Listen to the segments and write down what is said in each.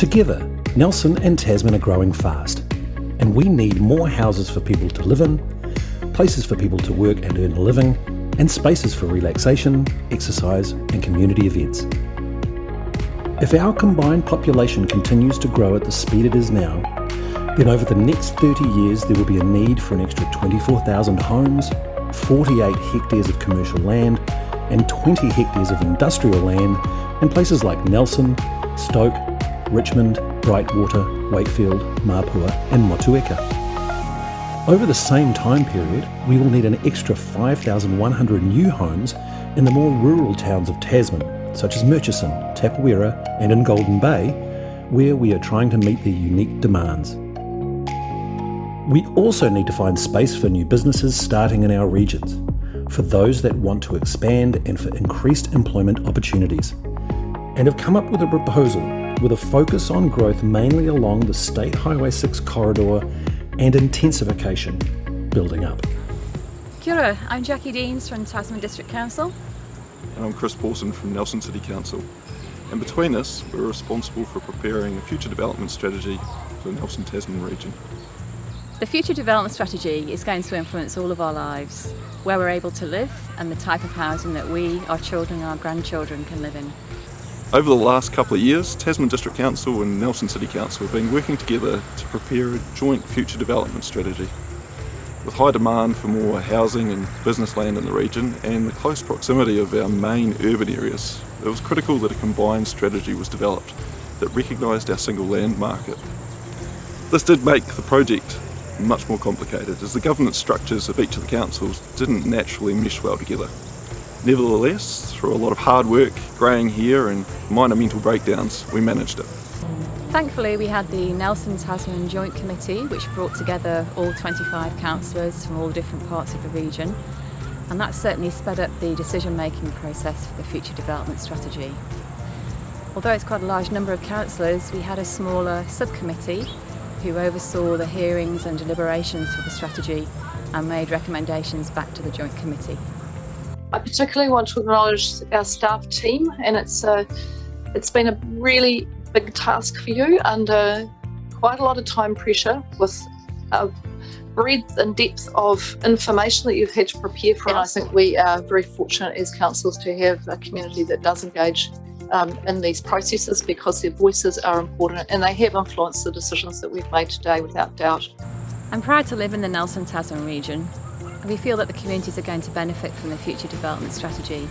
Together, Nelson and Tasman are growing fast, and we need more houses for people to live in, places for people to work and earn a living, and spaces for relaxation, exercise, and community events. If our combined population continues to grow at the speed it is now, then over the next 30 years there will be a need for an extra 24,000 homes, 48 hectares of commercial land, and 20 hectares of industrial land in places like Nelson, Stoke, Richmond, Brightwater, Wakefield, Mapua, and Motueka. Over the same time period, we will need an extra 5,100 new homes in the more rural towns of Tasman, such as Murchison, Tapawera, and in Golden Bay, where we are trying to meet their unique demands. We also need to find space for new businesses starting in our regions, for those that want to expand and for increased employment opportunities, and have come up with a proposal with a focus on growth mainly along the State Highway 6 corridor and intensification building up. Kia ora, I'm Jackie Deans from Tasman District Council. And I'm Chris Pawson from Nelson City Council. And between us, we're responsible for preparing a future development strategy for the Nelson Tasman region. The future development strategy is going to influence all of our lives, where we're able to live and the type of housing that we, our children and our grandchildren can live in. Over the last couple of years, Tasman District Council and Nelson City Council have been working together to prepare a joint future development strategy. With high demand for more housing and business land in the region and the close proximity of our main urban areas, it was critical that a combined strategy was developed that recognised our single land market. This did make the project much more complicated as the governance structures of each of the councils didn't naturally mesh well together. Nevertheless, through a lot of hard work, greying hair and minor mental breakdowns, we managed it. Thankfully we had the Nelson Tasman Joint Committee which brought together all 25 councillors from all different parts of the region and that certainly sped up the decision making process for the future development strategy. Although it's quite a large number of councillors, we had a smaller subcommittee who oversaw the hearings and deliberations for the strategy and made recommendations back to the Joint Committee. I particularly want to acknowledge our staff team and it's uh, it's been a really big task for you under quite a lot of time pressure with a breadth and depth of information that you've had to prepare for and. I think we are very fortunate as councils to have a community that does engage um, in these processes because their voices are important and they have influenced the decisions that we've made today without doubt. I'm proud to live in the Nelson Tasman region we feel that the communities are going to benefit from the future development strategy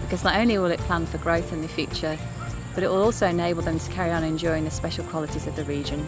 because not only will it plan for growth in the future, but it will also enable them to carry on enjoying the special qualities of the region.